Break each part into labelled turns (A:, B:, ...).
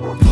A: Thank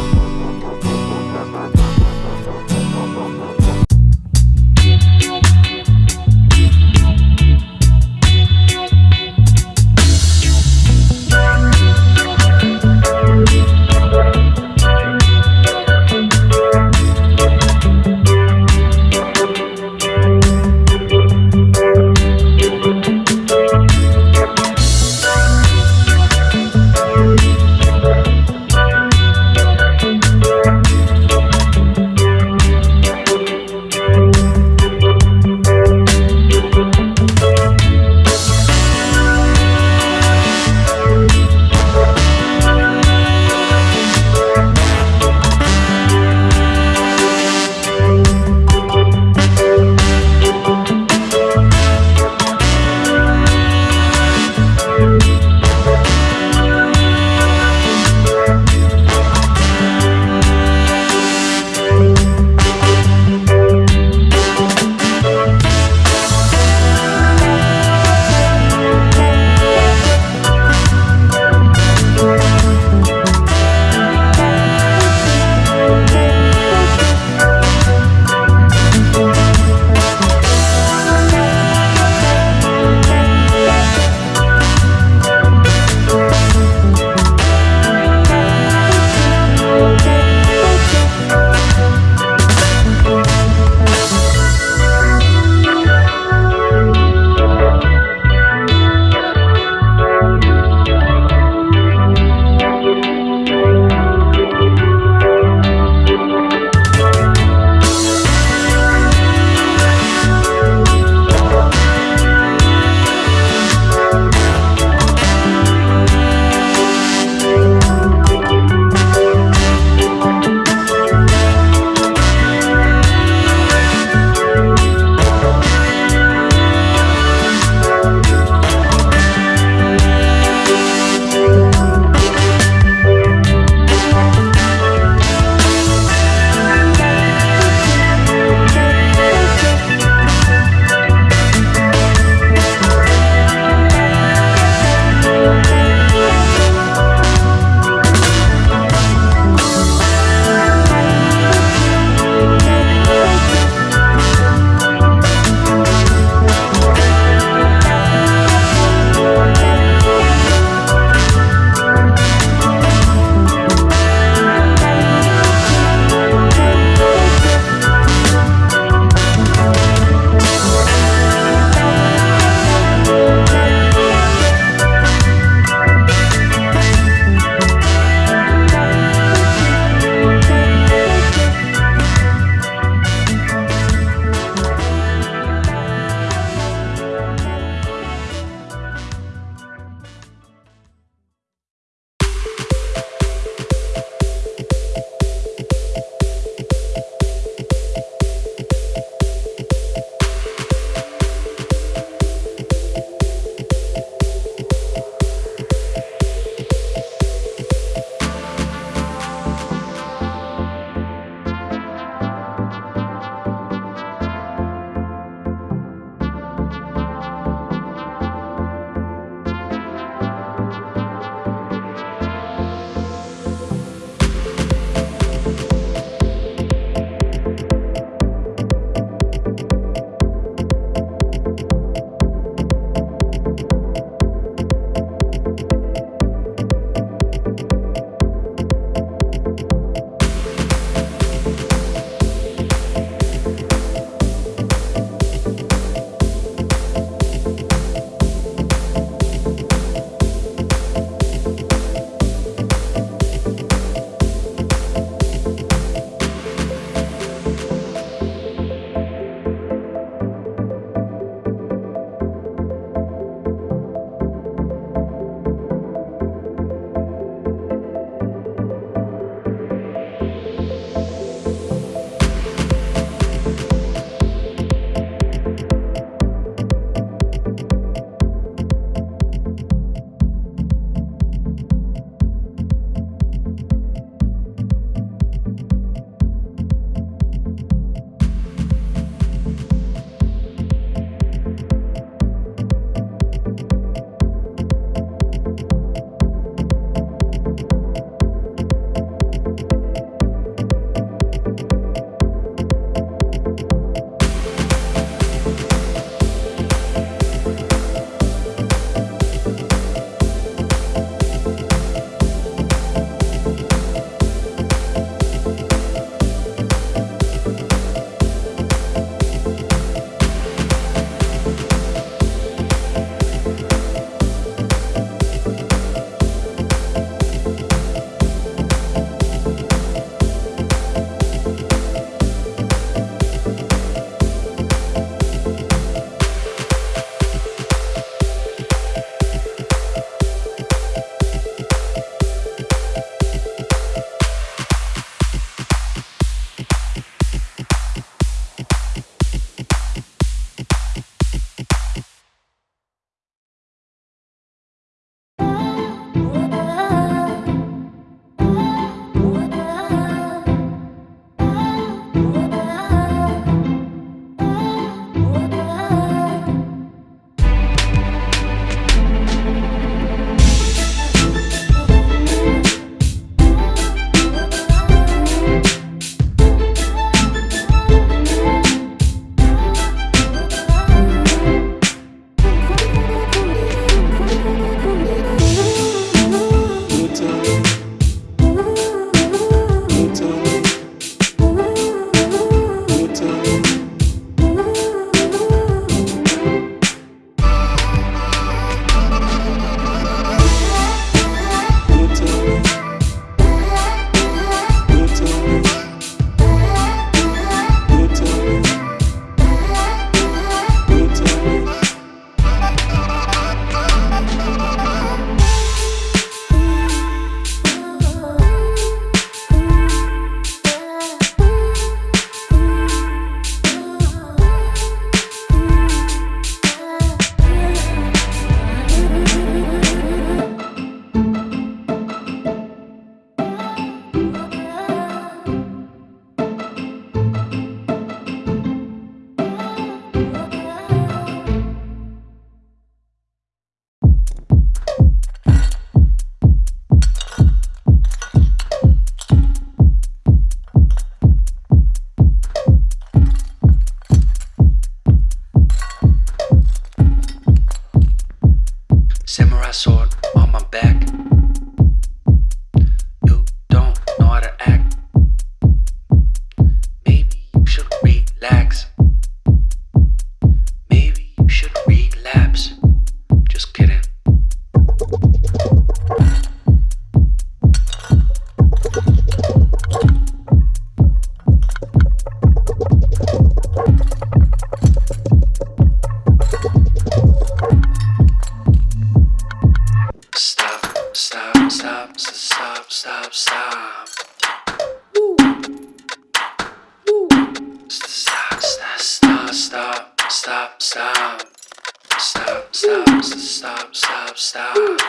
A: stop, stop, stop, stop.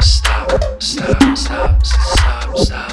A: Stop, stop, stop, stop,